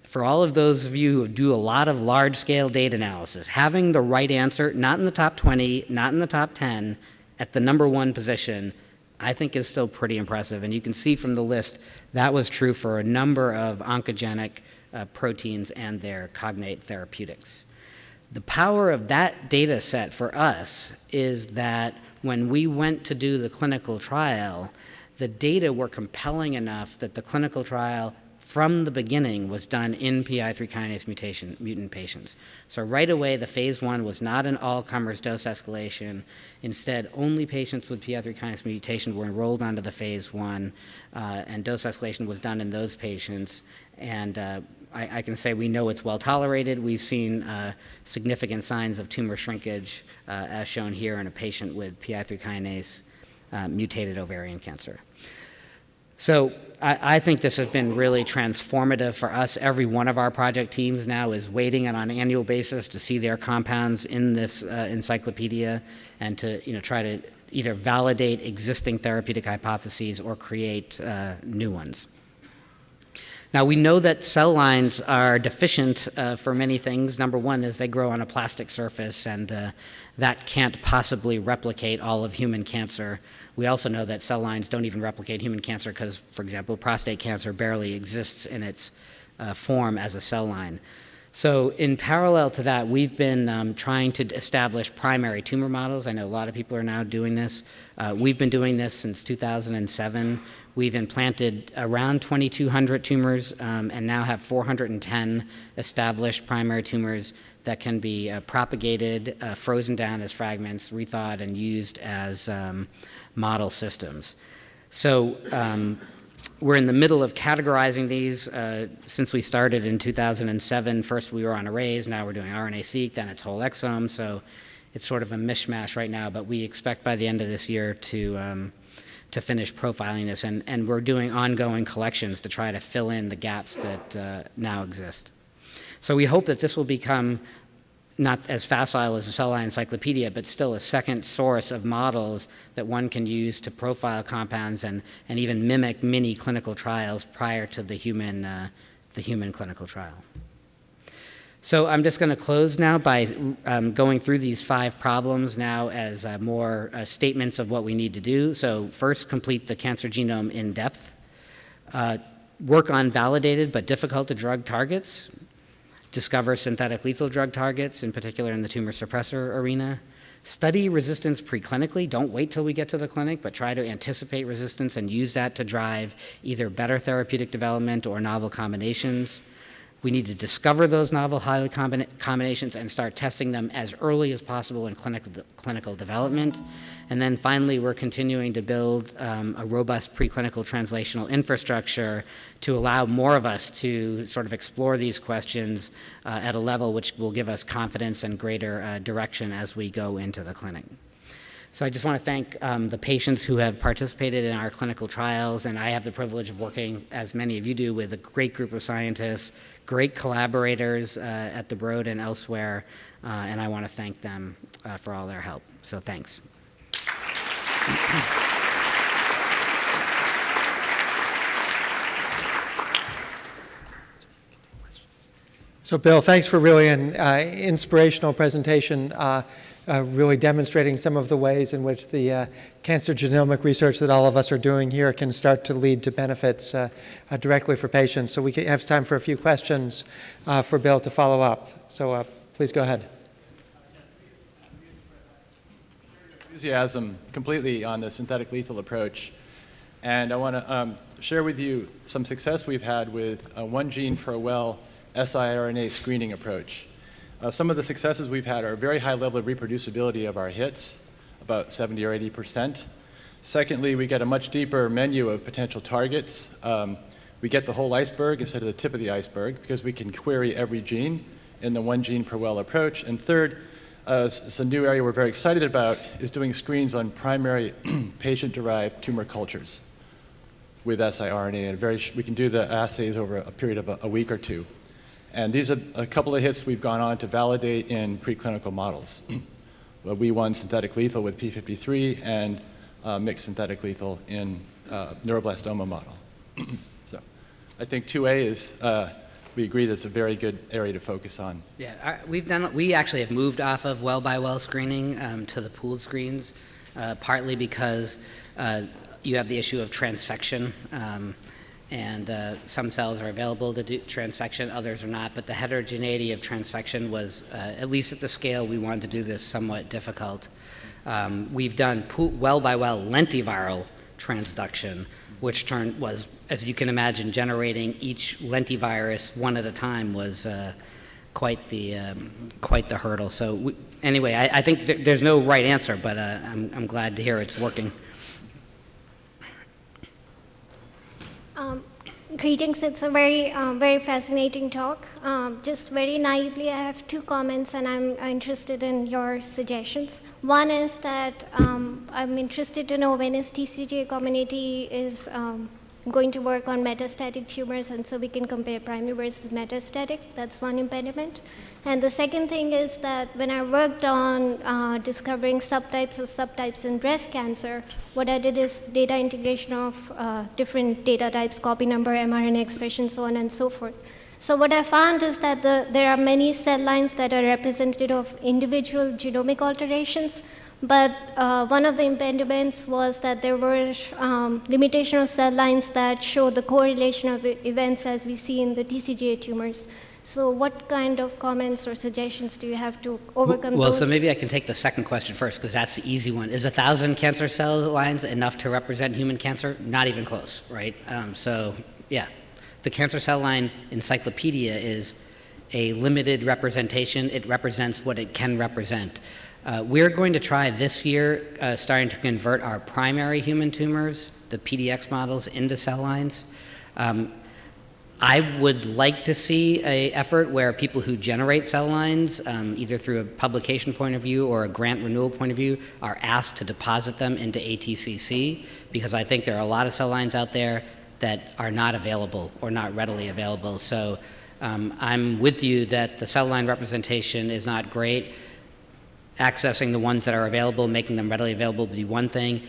A: for all of those of you who do a lot of large-scale data analysis, having the right answer, not in the top 20, not in the top 10, at the number one position, I think is still pretty impressive. And you can see from the list, that was true for a number of oncogenic uh, proteins and their cognate therapeutics. The power of that data set for us is that when we went to do the clinical trial, the data were compelling enough that the clinical trial from the beginning was done in PI3 kinase mutation, mutant patients. So right away, the phase one was not an all-comers dose escalation. Instead, only patients with PI3 kinase mutation were enrolled onto the phase one, uh, and dose escalation was done in those patients. And uh, I, I, can say we know it's well tolerated. We've seen uh, significant signs of tumor shrinkage, uh, as shown here in a patient with PI3 kinase uh, mutated ovarian cancer. So I, I, think this has been really transformative for us. Every one of our project teams now is waiting on an annual basis to see their compounds in this uh, encyclopedia and to you know, try to either validate existing therapeutic hypotheses or create uh, new ones. Now, we know that cell lines are deficient uh, for many things. Number one is they grow on a plastic surface, and uh, that can't possibly replicate all of human cancer. We also know that cell lines don't even replicate human cancer because, for example, prostate cancer barely exists in its uh, form as a cell line. So in parallel to that, we've been um, trying to establish primary tumor models. I know a lot of people are now doing this. Uh, we've been doing this since 2007. We've implanted around 2,200 tumors um, and now have 410 established primary tumors that can be uh, propagated, uh, frozen down as fragments, rethawed, and used as um, model systems. So um, we're in the middle of categorizing these uh, since we started in 2007. First we were on arrays, now we're doing RNA-seq, then it's whole exome, so it's sort of a mishmash right now, but we expect by the end of this year to, um, to finish profiling this, and, and we're doing ongoing collections to try to fill in the gaps that uh, now exist. So we hope that this will become not as facile as a cell line encyclopedia, but still a second source of models that one can use to profile compounds and, and even mimic mini clinical trials prior to the human, uh, the human clinical trial. So I'm just going to close now by um, going through these five problems now as uh, more uh, statements of what we need to do. So first, complete the cancer genome in depth. Uh, work on validated but difficult to drug targets discover synthetic lethal drug targets, in particular in the tumor suppressor arena. Study resistance preclinically. Don't wait till we get to the clinic, but try to anticipate resistance and use that to drive either better therapeutic development or novel combinations. We need to discover those novel highly combina combinations and start testing them as early as possible in clinical, clinical development. And then finally, we're continuing to build um, a robust preclinical translational infrastructure to allow more of us to sort of explore these questions uh, at a level which will give us confidence and greater uh, direction as we go into the clinic. So I just want to thank um, the patients who have participated in our clinical trials, and I have the privilege of working, as many of you do, with a great group of scientists, great collaborators uh, at the Broad and elsewhere, uh, and I want to thank them uh, for all their help. So thanks.
B: So Bill, thanks for really an uh, inspirational presentation. Uh, uh, really demonstrating some of the ways in which the uh, cancer genomic research that all of us are doing here can start to lead to benefits uh, uh directly for patients. So we have time for a few questions uh, for Bill to follow up. So uh, please go ahead.
C: Enthusiasm completely on the synthetic lethal approach. And I want to um, share with you some success we've had with one gene for a well siRNA screening approach. Uh, some of the successes we've had are a very high level of reproducibility of our hits, about 70 or 80 percent. Secondly, we get a much deeper menu of potential targets. Um, we get the whole iceberg instead of the tip of the iceberg because we can query every gene in the one gene per well approach. And third, uh, it's a new area we're very excited about, is doing screens on primary patient-derived tumor cultures with siRNA. And very we can do the assays over a period of a, a week or two. And these are a couple of hits we've gone on to validate in preclinical models. we won synthetic lethal with P53 and uh, mixed synthetic lethal in uh, neuroblastoma model. so I think 2A is, uh, we agree that's a very good area to focus on.
A: Yeah, our, we've done, we actually have moved off of well by well screening um, to the pooled screens, uh, partly because uh, you have the issue of transfection. Um, and uh, some cells are available to do transfection, others are not, but the heterogeneity of transfection was, uh, at least at the scale we wanted to do this, somewhat difficult. Um, We've done well-by-well lentiviral transduction, which turned, was, as you can imagine, generating each lentivirus one at a time was uh, quite the, um, quite the hurdle. So we- anyway, I I think th- there's no right answer, but uh, I'm I'm glad to hear it's working.
D: Greetings, it's a very, um, very fascinating talk. Um, Just very naively, I have two comments and I'm interested in your suggestions. One is that um, I'm interested to know when is TCGA community is um, going to work on metastatic tumors and so we can compare primary versus metastatic. That's one impediment. And the second thing is that when I worked on uh, discovering subtypes of subtypes in breast cancer, what I did is data integration of uh, different data types, copy number, mRNA expression, so on and so forth. So what I found is that the, there are many cell lines that are representative of individual genomic alterations, but uh, one of the impediments was that there were um, limitation of cell lines that show the correlation of events as we see in the TCGA tumors. So what kind of comments or suggestions do you have to overcome
A: Well,
D: those?
A: so maybe I can take the second question first, because that's the easy one. Is a thousand cancer cell lines enough to represent human cancer? Not even close, right? Um, so, yeah, the cancer cell line encyclopedia is a limited representation. It represents what it can represent. Uh, we're going to try this year, uh, starting to convert our primary human tumors, the PDX models, into cell lines. Um, I would like to see a effort where people who generate cell lines, um, either through a publication point of view or a grant renewal point of view, are asked to deposit them into ATCC because I think there are a lot of cell lines out there that are not available or not readily available. So um, I'm with you that the cell line representation is not great. Accessing the ones that are available, making them readily available would be one thing.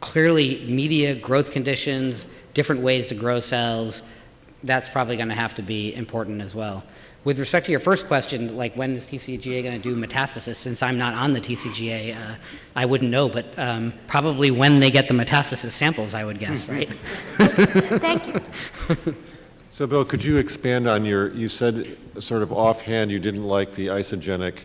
A: Clearly, media, growth conditions, different ways to grow cells, that's probably going to have to be important as well. With respect to your first question, like when is TCGA going to do metastasis? Since I'm not on the TCGA, uh, I wouldn't know, but um, probably when they get the metastasis samples, I would guess, right?
D: Thank you.
E: So Bill, could you expand on your, you said sort of offhand you didn't like the isogenic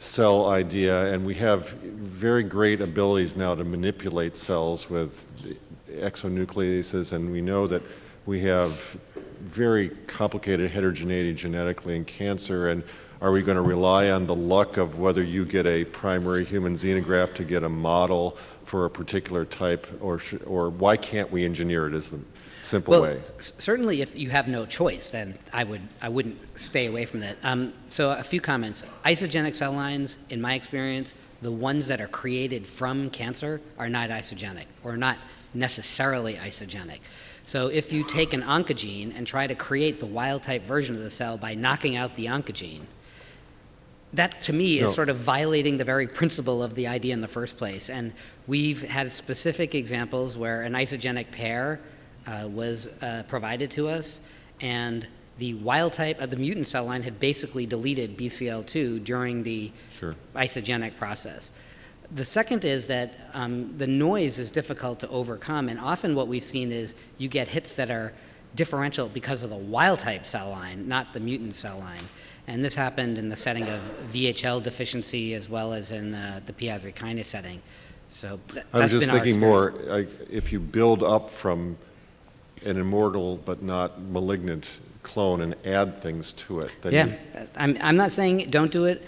E: cell idea, and we have very great abilities now to manipulate cells with exonucleases, and we know that we have very complicated heterogeneity genetically in cancer, and are we going to rely on the luck of whether you get a primary human xenograft to get a model for a particular type, or, sh- or why can't we engineer it is the simple
A: Well,
E: way?
A: certainly if you have no choice, then I would, I wouldn't stay away from that. Um, so a few comments. Isogenic cell lines, in my experience, the ones that are created from cancer are not isogenic or not necessarily isogenic. So if you take an oncogene and try to create the wild type version of the cell by knocking out the oncogene, that to me is
E: No.
A: sort of violating the very principle of the idea in the first place. And we've had specific examples where an isogenic pair uh, was uh, provided to us, and the wild type of the mutant cell line had basically deleted BCL2 during the
E: Sure.
A: isogenic process. The second is that um, the noise is difficult to overcome, and often what we've seen is you get hits that are differential because of the wild type cell line, not the mutant cell line. And this happened in the setting of VHL deficiency as well as in uh, the PI3 kinase setting. So th-
E: I was just thinking more, like, if you build up from an immortal but not malignant clone and add things to it, then
A: Yeah,
E: you-
A: I'm, I'm not saying don't do it.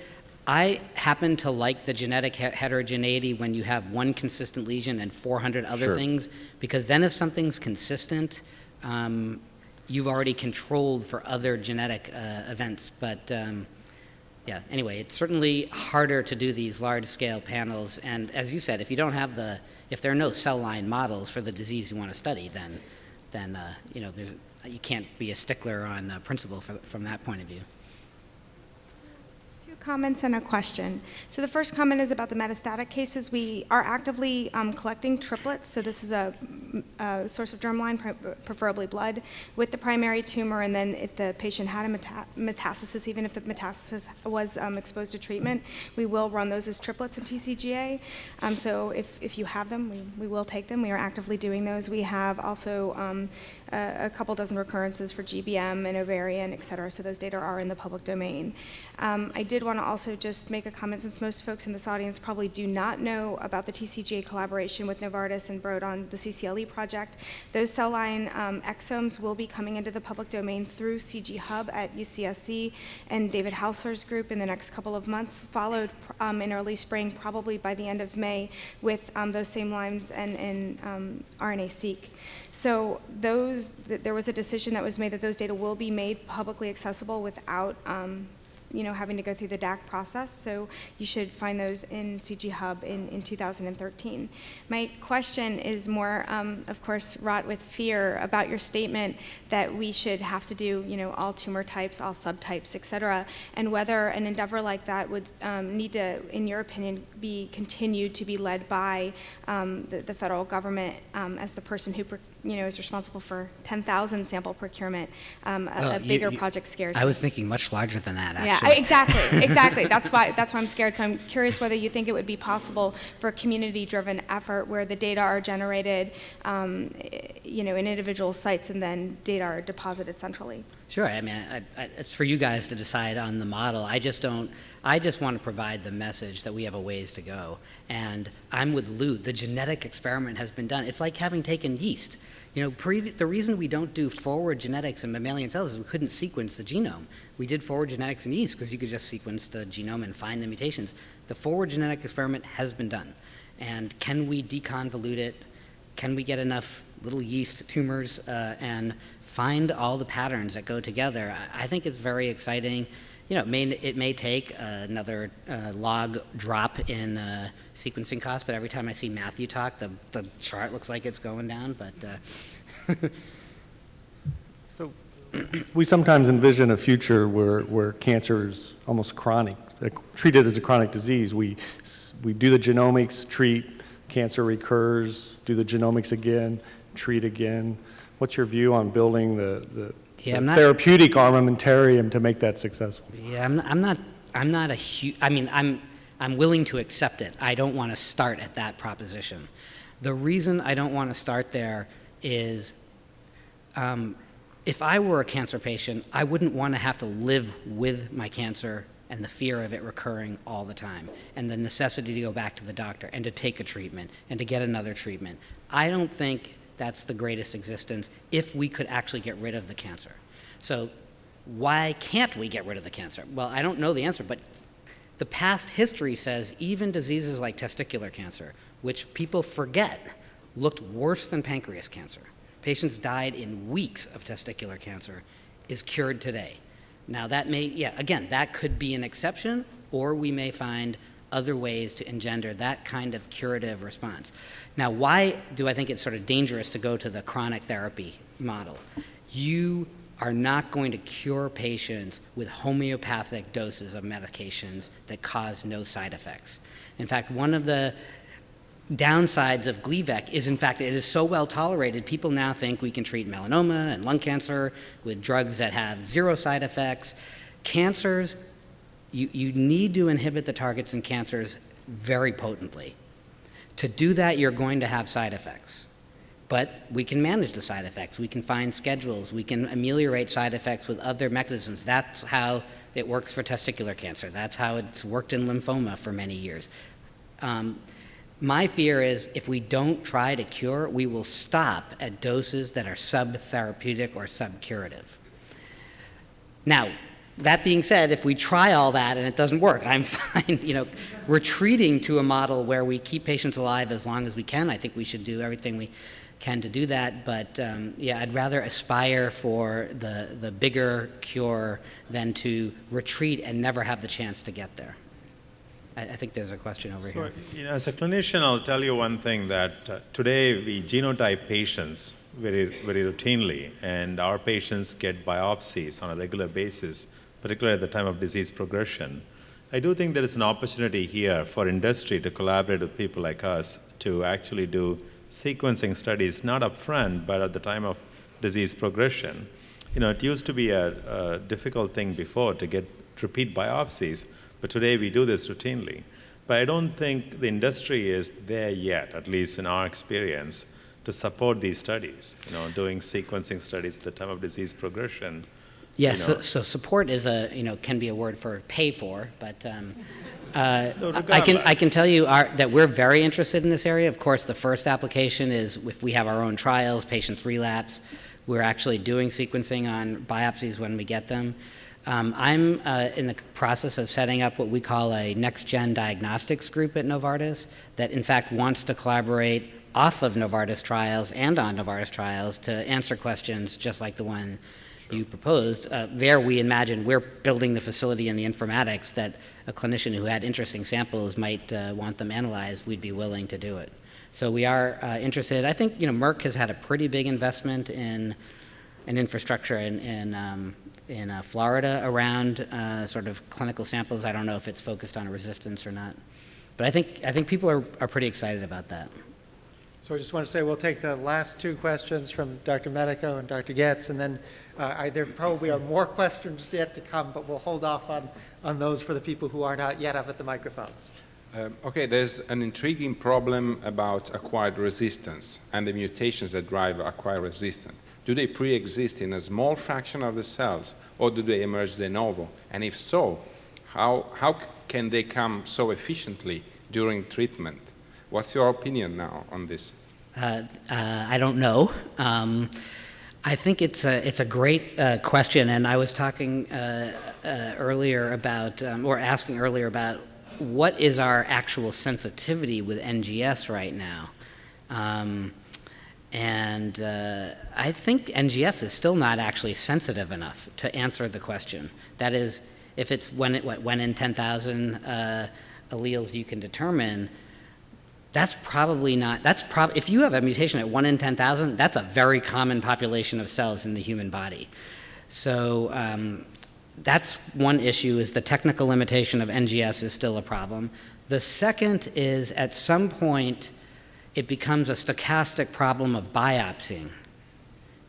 A: I happen to like the genetic he- heterogeneity when you have one consistent lesion and 400 other
E: Sure.
A: things, because then if something's consistent, um, you've already controlled for other genetic uh, events. But um, yeah, anyway, it's certainly harder to do these large-scale panels. And as you said, if you don't have the, if there are no cell line models for the disease you want to study, then, then uh, you know, there's, you can't be a stickler on uh, principle for, from that point of view.
F: Comments and a question. So the first comment is about the metastatic cases. We are actively um, collecting triplets, so this is a, a source of germline, pre- preferably blood, with the primary tumor, and then if the patient had a meta- metastasis, even if the metastasis was um, exposed to treatment, we will run those as triplets in TCGA. Um, so if, if you have them, we, we will take them. We are actively doing those. We have also a, couple dozen recurrences for GBM and ovarian, et cetera. So those data are in the public domain. Um, I did want to also just make a comment since most folks in this audience probably do not know about the TCGA collaboration with Novartis and Broad on the CCLE project. Those cell line um, exomes will be coming into the public domain through CG Hub at UCSC and David Hausler's group in the next couple of months, followed um, in early spring, probably by the end of May, with um, those same lines and, and um, RNA-seq. So those, th there was a decision that was made that those data will be made publicly accessible without um, you know, having to go through the DAC process. So you should find those in CG Hub in, in 2013. My question is more, um, of course, wrought with fear about your statement that we should have to do, you know, all tumor types, all subtypes, et cetera, and whether an endeavor like that would um, need to, in your opinion, be continued to be led by um, the, the, federal government um, as the person who you know, is responsible for 10,000 sample procurement. Um, a, a, bigger you, you, project scares
A: I
F: me.
A: was thinking much larger than that, actually.
F: Yeah, exactly, exactly. That's why, that's why I'm scared. So I'm curious whether you think it would be possible for a community-driven effort where the data are generated, um, you know, in individual sites and then data are deposited centrally.
A: Sure. I mean, I, I, it's for you guys to decide on the model. I just don't. I just want to provide the message that we have a ways to go. And I'm with Lou. The genetic experiment has been done. It's like having taken yeast. You know, the reason we don't do forward genetics in mammalian cells is we couldn't sequence the genome. We did forward genetics in yeast because you could just sequence the genome and find the mutations. The forward genetic experiment has been done. And can we deconvolute it? Can we get enough little yeast tumors uh, and find all the patterns that go together. I, I think it's very exciting. You know, it may, it may take uh, another uh, log drop in uh, sequencing costs, but every time I see Matthew talk, the, the chart looks like it's going down, but. Uh,
G: so we sometimes envision a future where, where cancer is almost chronic, treated as a chronic disease. We, we do the genomics, treat, cancer recurs, do the genomics again, treat again. What's your view on building the, the, yeah, the not, therapeutic armamentarium to make that successful?
A: Yeah, I'm, I'm not. I'm not a huge. I mean, I'm. I'm willing to accept it. I don't want to start at that proposition. The reason I don't want to start there is um, if I were a cancer patient, I wouldn't want to have to live with my cancer and the fear of it recurring all the time, and the necessity to go back to the doctor and to take a treatment and to get another treatment. I don't think that's the greatest existence if we could actually get rid of the cancer. So why can't we get rid of the cancer? Well, I don't know the answer, but the past history says even diseases like testicular cancer, which people forget looked worse than pancreas cancer, patients died in weeks of testicular cancer, is cured today. Now that may, yeah, again, that could be an exception, or we may find other ways to engender that kind of curative response. Now, why do I think it's sort of dangerous to go to the chronic therapy model? You are not going to cure patients with homeopathic doses of medications that cause no side effects. In fact, one of the downsides of Gleevec is, in fact, it is so well tolerated, people now think we can treat melanoma and lung cancer with drugs that have zero side effects. Cancers, you, you need to inhibit the targets in cancers very potently. To do that, you're going to have side effects. But we can manage the side effects. We can find schedules. We can ameliorate side effects with other mechanisms. That's how it works for testicular cancer. That's how it's worked in lymphoma for many years. Um, my fear is if we don't try to cure, we will stop at doses that are subtherapeutic or subcurative. Now, that being said, if we try all that and it doesn't work, I'm fine. You know, retreating to a model where we keep patients alive as long as we can, I think we should do everything we can to do that. But um, yeah, I'd rather aspire for the, the bigger cure than to retreat and never have the chance to get there. I, I think there's a question over
H: so,
A: here.
H: You know, as a clinician, I'll tell you one thing that uh, today we genotype patients very, very routinely, and our patients get biopsies on a regular basis, particularly at the time of disease progression. I do think there is an opportunity here for industry to collaborate with people like us to actually do sequencing studies, not upfront, but at the time of disease progression. You know, it used to be a, a difficult thing before to get repeat biopsies, but today we do this routinely. But I don't think the industry is there yet, at least in our experience, to support these studies, you know, doing sequencing studies at the time of disease progression.
A: Yes,
H: you
A: so,
H: know.
A: so support is a, you know, can be a word for pay for, but um, uh, I I can, I can tell you our, that we're very interested in this area. Of course, the first application is if we have our own trials, patients relapse, we're actually doing sequencing on biopsies when we get them. Um, I'm uh, in the process of setting up what we call a next-gen diagnostics group at Novartis that in fact wants to collaborate off of Novartis trials and on Novartis trials to answer questions just like the one you proposed. Uh, there, we imagine we're building the facility and the informatics that a clinician who had interesting samples might uh, want them analyzed. We'd be willing to do it. So we are uh, interested. I think you know Merck has had a pretty big investment in an infrastructure in in, um, in uh, Florida around uh, sort of clinical samples. I don't know if it's focused on resistance or not, but I think I think people are, are pretty excited about that.
B: So I just want to say we'll take the last two questions from Dr. Medico and Dr. Getz, and then uh, I- there probably are more questions yet to come, but we'll hold off on, on those for the people who aren't out yet up at the microphones.
I: Um, Okay, there's an intriguing problem about acquired resistance and the mutations that drive acquired resistance. Do they pre-exist in a small fraction of the cells, or do they emerge de novo? And if so, how, how can they come so efficiently during treatment? What's your opinion now on this?
A: Uh, uh, I don't know. Um, I think it's a, it's a great uh, question, and I was talking uh, uh, earlier about, um, or asking earlier about what is our actual sensitivity with NGS right now. Um, and uh, I think NGS is still not actually sensitive enough to answer the question. That is, if it's when, it, what, when in 10,000 uh, alleles you can determine, that's probably not, that's prob, if you have a mutation at 1 in 10,000, that's a very common population of cells in the human body. So um, that's one issue, is the technical limitation of NGS is still a problem. The second is at some point, it becomes a stochastic problem of biopsying,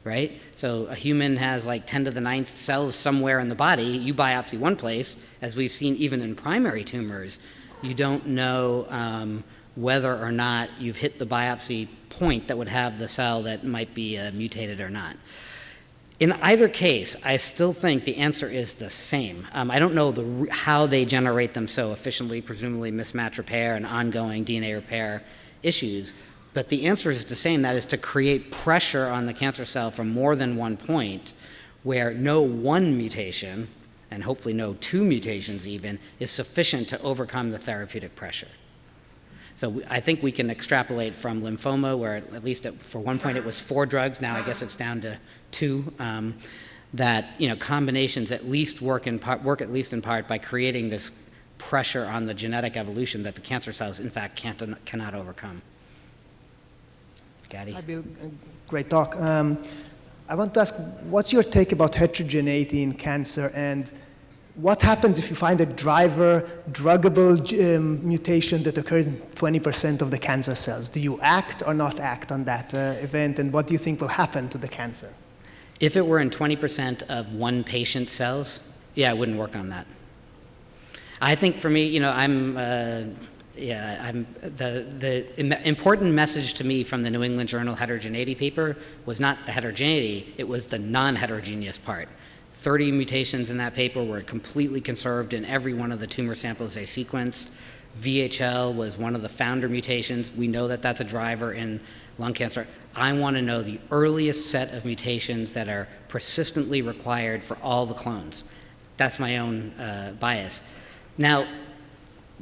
A: right? So a human has like 10 to the ninth cells somewhere in the body. You biopsy one place, as we've seen even in primary tumors, you don't know um, whether or not you've hit the biopsy point that would have the cell that might be uh, mutated or not. In either case, I still think the answer is the same. Um, I don't know the, how they generate them so efficiently, presumably mismatch repair and ongoing DNA repair issues, but the answer is the same. That is to create pressure on the cancer cell from more than one point where no one mutation, and hopefully no two mutations even, is sufficient to overcome the therapeutic pressure. So we- I think we can extrapolate from lymphoma, where at least at, for one point it was four drugs, now I guess it's down to two, um, that you know combinations at least work in part, work at least in part by creating this pressure on the genetic evolution that the cancer cells in fact can't cannot overcome. Gaddy.
J: Hi, Bill. Great talk. Um, I want to ask, what's your take about heterogeneity in cancer, and what happens if you find a driver druggable um, mutation that occurs in 20% of the cancer cells? Do you act or not act on that uh, event, and what do you think will happen to the cancer?
A: If it were in 20% of one patient's cells, yeah, I wouldn't work on that. I think for me, you know, I'm, uh, yeah, I'm, the, the im- important message to me from the New England Journal heterogeneity paper was not the heterogeneity, it was the non-heterogeneous part. 30 mutations in that paper were completely conserved in every one of the tumor samples they sequenced. VHL was one of the founder mutations. We know that that's a driver in lung cancer. I want to know the earliest set of mutations that are persistently required for all the clones. That's my own uh, bias. Now,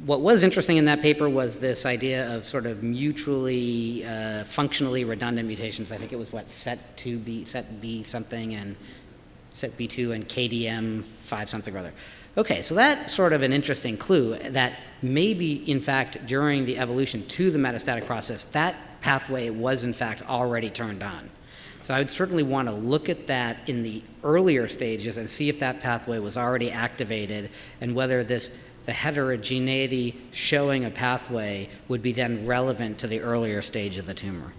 A: what was interesting in that paper was this idea of sort of mutually uh, functionally redundant mutations. I think it was what set 2b, set B something, and set B2 and KDM 5 something or other. Okay, so that's sort of an interesting clue that maybe, in fact, during the evolution to the metastatic process, that pathway was, in fact, already turned on. So I would certainly want to look at that in the earlier stages and see if that pathway was already activated and whether this the heterogeneity showing a pathway would be then relevant to the earlier stage of the tumor.